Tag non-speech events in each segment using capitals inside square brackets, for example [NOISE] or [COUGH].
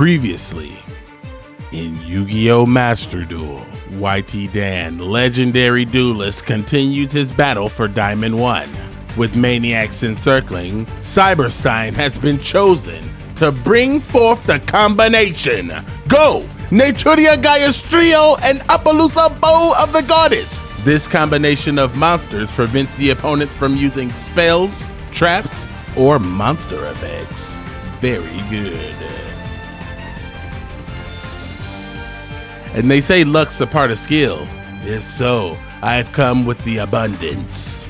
Previously, in Yu Gi Oh! Master Duel, YT Dan, legendary duelist, continues his battle for Diamond 1. With Maniacs encircling, Cyberstein has been chosen to bring forth the combination Go! Naturia Trio and Appollousa Bow of the Goddess! This combination of monsters prevents the opponents from using spells, traps, or monster effects. Very good. And they say luck's a part of skill. If so, I've come with the abundance.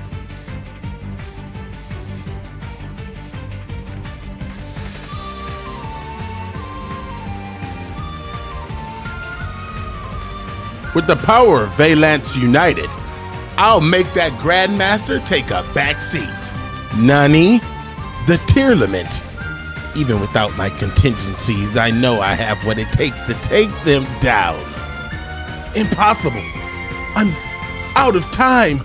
With the power of Valance United, I'll make that Grandmaster take a back seat. Nani? The tier limit. Even without my contingencies, I know I have what it takes to take them down. Impossible. I'm out of time.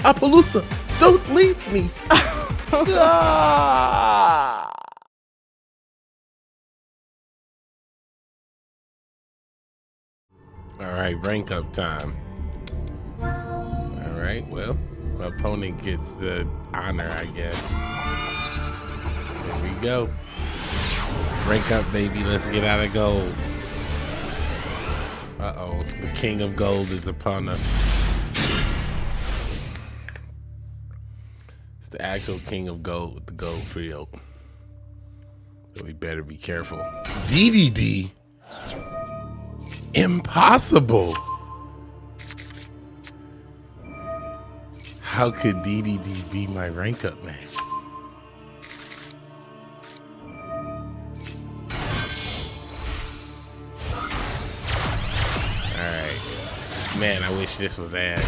Appollousa, don't leave me. [LAUGHS] ah! All right, rank up time. All right, well, my opponent gets the honor, I guess. There we go. Rank up, baby. Let's get out of gold. Uh-oh, the king of gold is upon us. It's the actual king of gold with the gold field. So we better be careful. DDD? Impossible. How could DDD be my rank up man? Man, I wish this was Ash.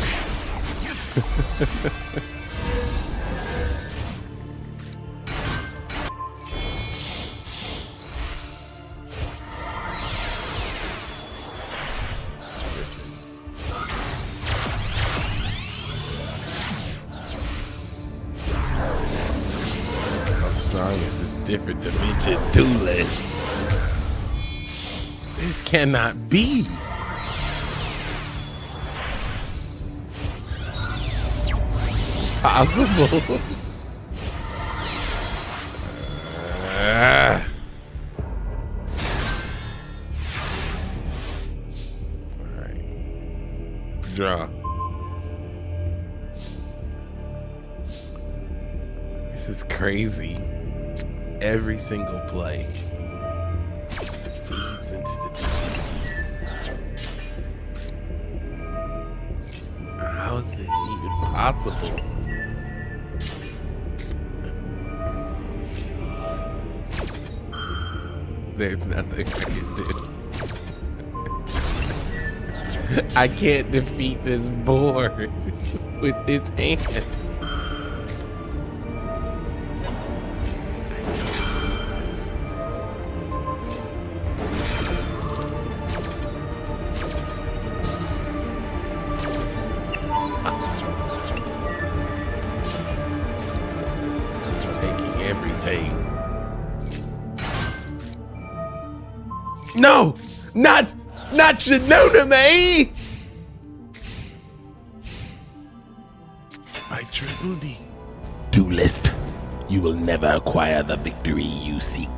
different dimension duelist. This cannot be. Uh. All right. Draw. This is crazy every single play How is this even possible? There's nothing I can do. [LAUGHS] I can't defeat this board [LAUGHS] with this hand. [LAUGHS] No! Not not Shinona me! My triple D. Duelist, you will never acquire the victory you seek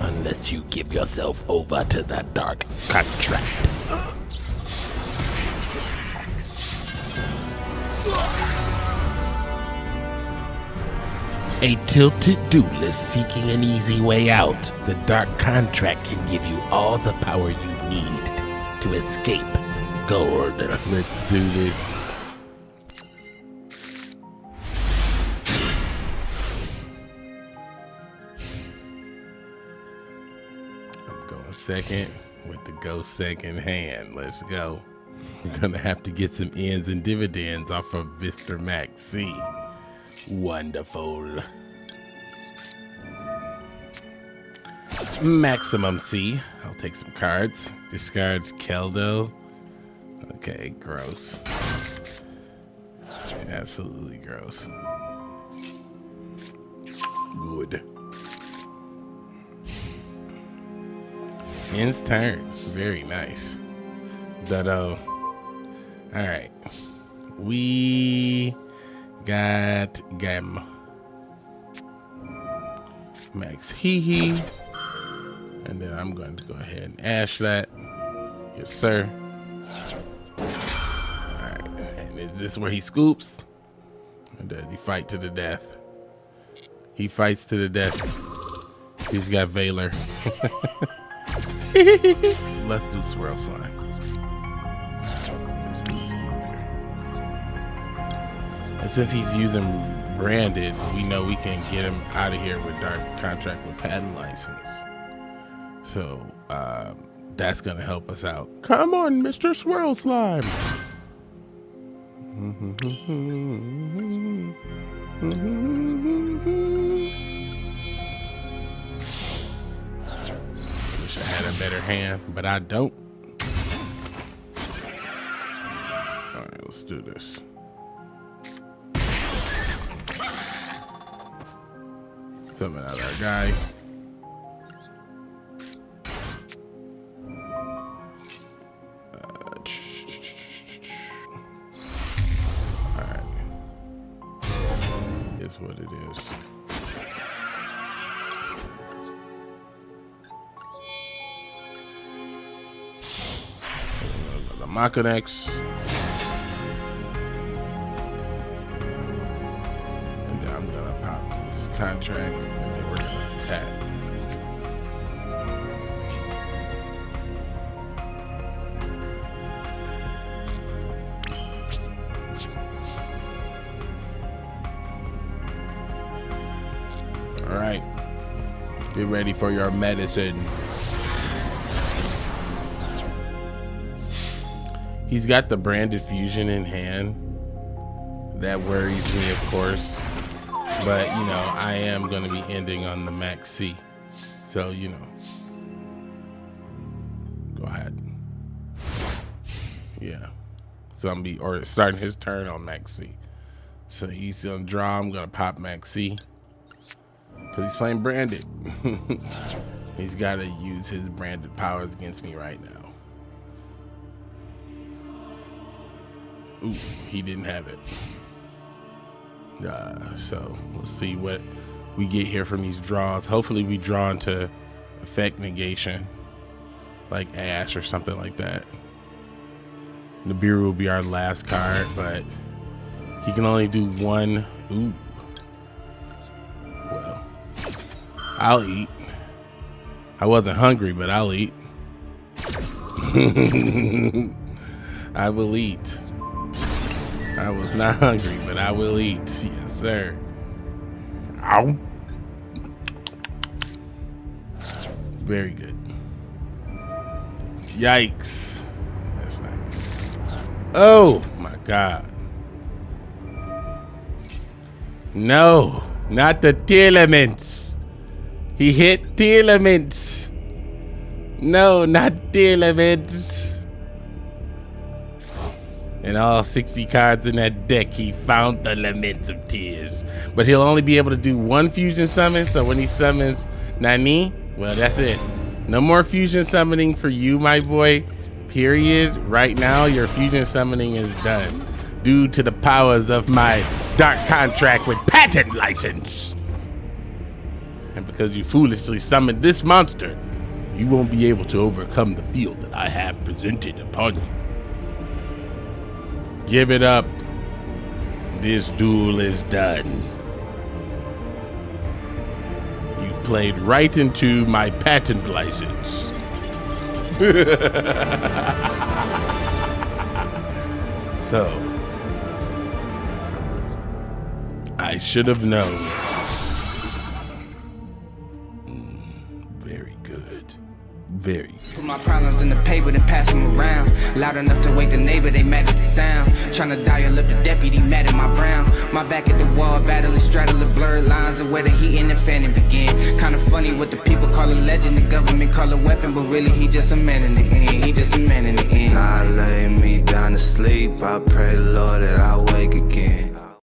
unless you give yourself over to that dark contract. A tilted duelist seeking an easy way out. The Dark Contract can give you all the power you need to escape Gold. Let's do this. I'm going second with the go second hand. Let's go. We're gonna have to get some ends and dividends off of Mr. Max C. Wonderful. Maximum C. I'll take some cards. Discards Keldo. Okay, gross. Absolutely gross. Good. Ends turn. Very nice. Dutto. All right. We got Gem. Max Hee Hee. And then I'm going to go ahead and ash that. Yes, sir. All right. And is this where he scoops? Or does he fight to the death? He fights to the death. He's got Valor. [LAUGHS] Let's do swirl slime. And since he's using branded, we know we can get him out of here with dark contract with patent license. So um, that's gonna help us out. Come on, Mr. Swirl Slime. Wish I had a better hand, but I don't. All right, let's do this. Summon out our guy. Uh, All right. Is what it is. The contract and. All right. Get ready for your medicine. He's got the branded fusion in hand. That worries me, of course. But, you know, I am going to be ending on the Max C. So, you know. Go ahead. Yeah. So I'm be or starting his turn on Max C. So he's gonna draw. I'm gonna pop Max C. Cause he's playing branded. [LAUGHS] he's gotta use his branded powers against me right now. Ooh, he didn't have it. Uh, so let's see what we get here from these draws. Hopefully we draw into effect negation, like Ash or something like that. Nibiru will be our last card, but he can only do one. Ooh. Well, I'll eat. I wasn't hungry, but I'll eat. [LAUGHS] I will eat. I was not [LAUGHS] hungry, but I will eat. Yes, sir. Ow. Very good. Yikes. That's not good. Oh my God. No, not the elements. He hit elements. No, not elements. And all 60 cards in that deck, he found the Lament of Tears. But he'll only be able to do one fusion summon, so when he summons Nani, well, that's it. No more fusion summoning for you, my boy. Period. Right now, your fusion summoning is done due to the powers of my dark contract with patent license. And because you foolishly summoned this monster, you won't be able to overcome the field that I have presented upon you. Give it up. This duel is done. You've played right into my patent license. [LAUGHS] so, I should have known. Mm, very good. Very. Put my problems in the paper, then pass them around. Loud enough to wake the neighbor, they mad at. Tryna dial up the deputy, mad at my brown. My back at the wall, battling, straddling blurred lines of where the heat and the fanning begin. Kinda funny what the people call a legend, the government call a weapon, but really he just a man in the end. He just a man in the end. I lay me down to sleep. I pray the Lord that I wake again.